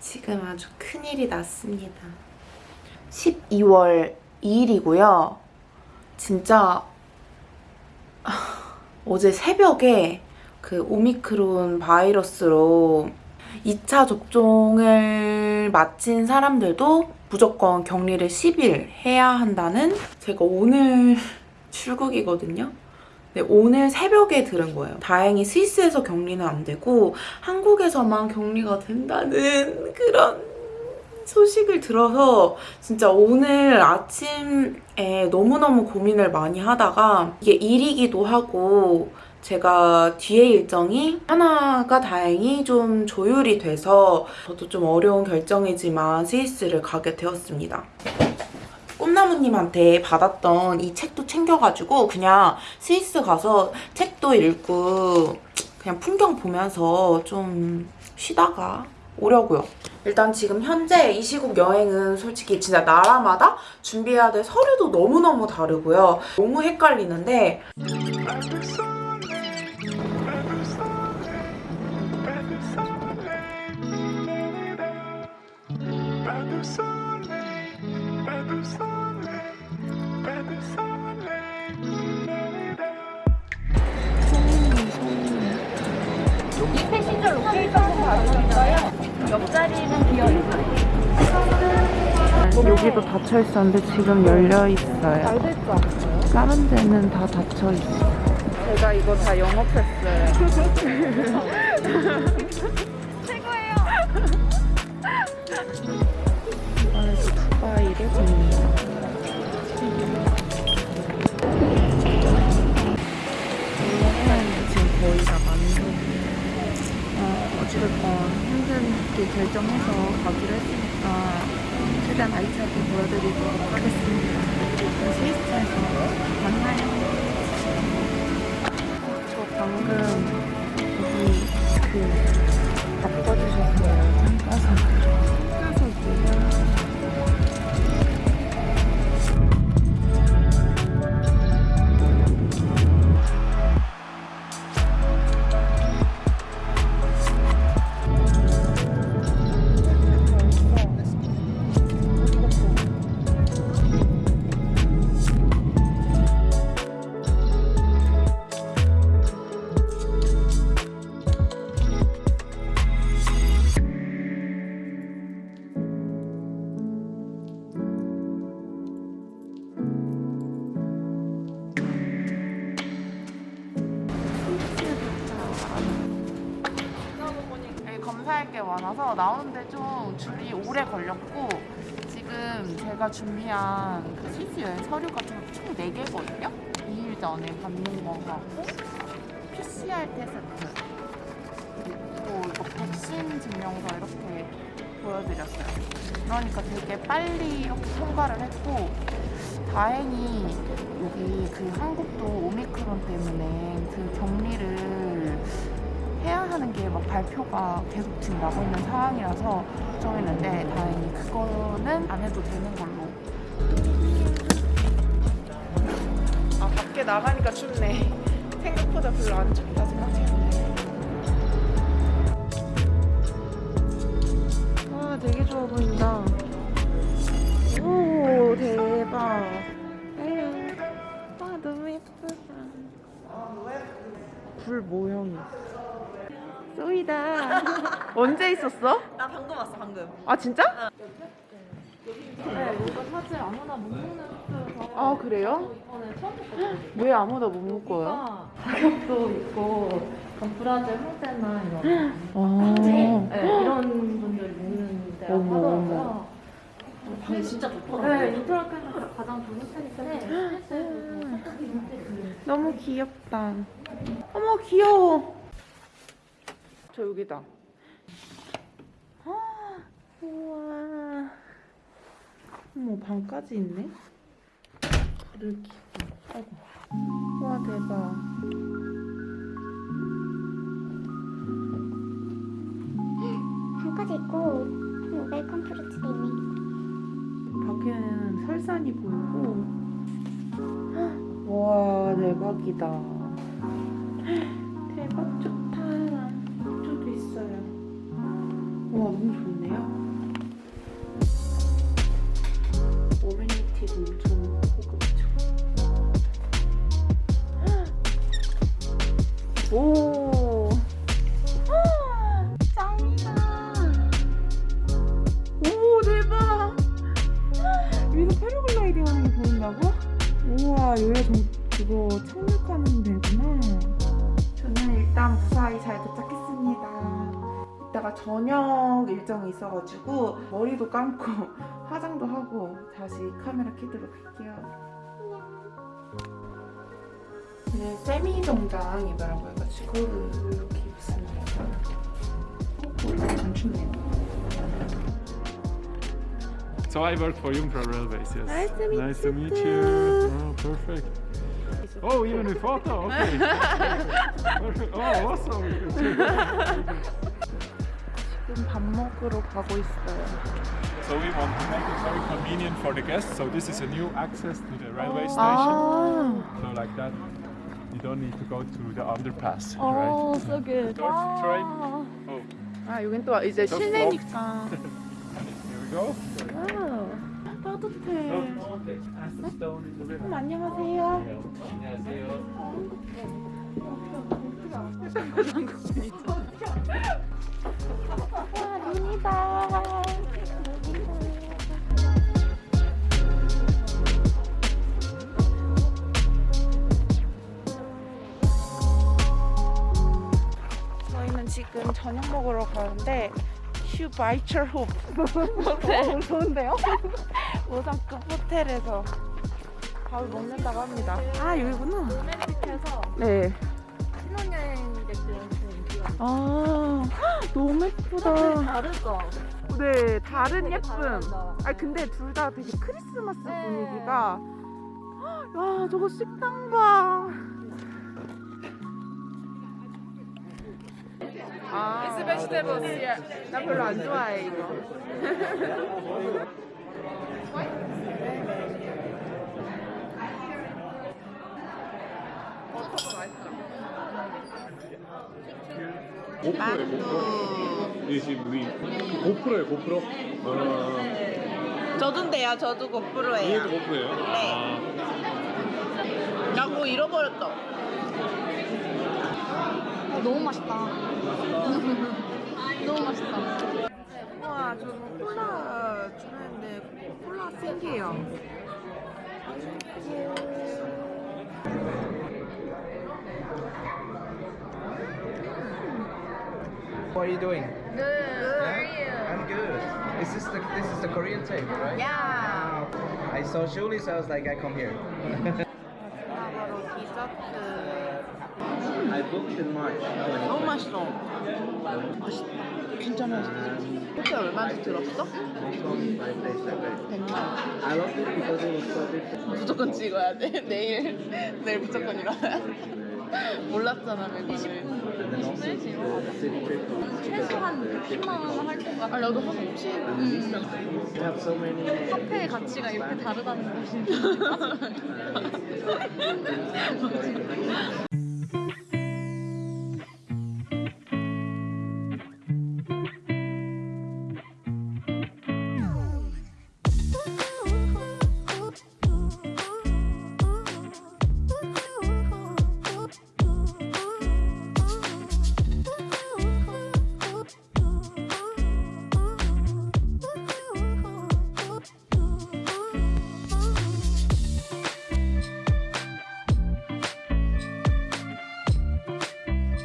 지금 아주 큰일이 났습니다. 12월 2일이고요. 진짜 아, 어제 새벽에 그 오미크론 바이러스로 2차 접종을 마친 사람들도 무조건 격리를 10일 해야 한다는 제가 오늘 출국이거든요. 네, 오늘 새벽에 들은 거예요. 다행히 스위스에서 격리는 안 되고 한국에서만 격리가 된다는 그런 소식을 들어서 진짜 오늘 아침에 너무너무 고민을 많이 하다가 이게 일이기도 하고 제가 뒤에 일정이 하나가 다행히 좀 조율이 돼서 저도 좀 어려운 결정이지만 스위스를 가게 되었습니다. 꿈나무님한테 받았던 이 책도 챙겨가지고 그냥 스위스 가서 책도 읽고 그냥 풍경 보면서 좀 쉬다가 오려고요. 일단 지금 현재 이 시국 여행은 솔직히 진짜 나라마다 준비해야 될 서류도 너무너무 다르고요. 너무 헷갈리는데 이 passenger location 받으셨어요? 옆자리는 비어 있어요. 여기도 닫혀 있었는데 지금 열려 있어요. 잘될것 같아요. 다른 데는 다 닫혀 있어요. 제가 이거 다 영업했어요. 어, 어찌됐건 힘들게 결정해서 가기로 했으니까 최대한 알차게 보여드리도록 하겠습니다. 스위스에서 만나요. 저 방금 여기 그 바꿔주셨어요. 한가서. 게 많아서 나오는데 좀 줄이 오래 걸렸고 지금 제가 준비한 그 스위스 여행 서류 같은 거 총 4개거든요? 2일 전에 받는 거 하고 PCR 테스트 그리고 이거 백신 증명서 이렇게 보여드렸어요 그러니까 되게 빨리 이렇게 통과를 했고 다행히 여기 그 한국도 오미크론 때문에 그 격리를 하는 게 막 발표가 계속 지금 나고 있는 상황이라서 걱정했는데 다행히 그거는 안 해도 되는 걸로. 아 밖에 나가니까 춥네. 생각보다 별로 안 춥다 생각했는 언제 있었어? 나 방금 왔어 방금. 아 진짜? 네, 이거 사실 아무나 못 먹는 숙소여서 아 그래요? 이번에 처음 먹거든요. 왜 아무나 못 먹어요? 가격도 있고 약간 브라질 홍대나 이런 아, 네, 이런 분들 먹는 데라고 하더라고요. 방이 진짜 좋더라고요. 네, 인터라켄에서 가장 좋은 호텔인데 스위스에서도 너무 귀엽다. 어머 귀여워. 저 여기다. 아, 우와. 어머 방까지 있네. 불을 켜고. 아이고. 와 대박. 방까지 있고 음, welcome fruit도 있네. 밖에는 설산이 보이고. 와 대박이다. 오. 짱이다. 오 대박. 여기서 패러글라이딩 하는 게 보인다고? 우와 여기가 좀 그거 착륙하는 데구나. 저는 일단 무사히 잘 도착했습니다. 이따가 저녁 일정이 있어가지고 머리도 감고 화장도 하고 다시 카메라 켜도록 할게요. 네, 세미 정장 입으라고 해가지고 이렇게 입습니다. 어, 안 춥네요. So I work for Jungfrau Railways, yes. Nice to meet nice you to meet too. you. Oh, perfect. Oh, even with photo. Okay. perfect. Oh, awesome. 지금 밥 먹으러 가고 있어요. so we want to make it very convenient for the guests. So this is a new access to the railway station. 아, So like that, You don't need to go to the underpass, Oh, right? so good. Train. Wow. Oh, 아 여긴 또 이제 Just 실내니까. here we go. Wow. 따뜻해. 음, 안녕하세요. 와 눈이다. 저희는 지금 저녁 먹으러 가는데 슈바이처홉 호텔 좋은데요? 오상급 호텔에서 밥을 먹는다고 합니다. 아 여기구나. 로맨틱해서 네. 신혼여행객들한테 인기가 많아요. 아 헉, 너무 예쁘다. 다르죠? 네 다른 예쁨. 아 근데 둘 다 되게 크리스마스 네. 분위기가. 헉, 야 저거 식당 봐. 아, 스베시테버스. 나 별로 안 좋아해 이거. 만두. 이 지금 우리 고프로예요, 고프로. 어, 저도인데요. 저도 이것도 고프로예요. 고프로예요? 네. 나 그거 잃어버렸다. 너무 맛있다. 너무 맛있다. 우와, 저 콜라 주문했는데 콜라 생기요. What are you doing? Good. I'm good. Is this the this is the Korean table, right? 야. I saw Julie, so I was like, I come here. 너무 맛있어. 맛있. 진짜 맛있어. 호텔 얼마인지 들었어? They told me five days ago. 100만. I loved it because it was so different. 무조건 찍어야 돼. 내일 내일 무조건 일어나야 돼. 몰랐잖아 also the city trip. 최소한 10만 원 할 것 같아. 아 나도 한 50. You have so many. 카페의 가치가 이렇게 다르다는 것이.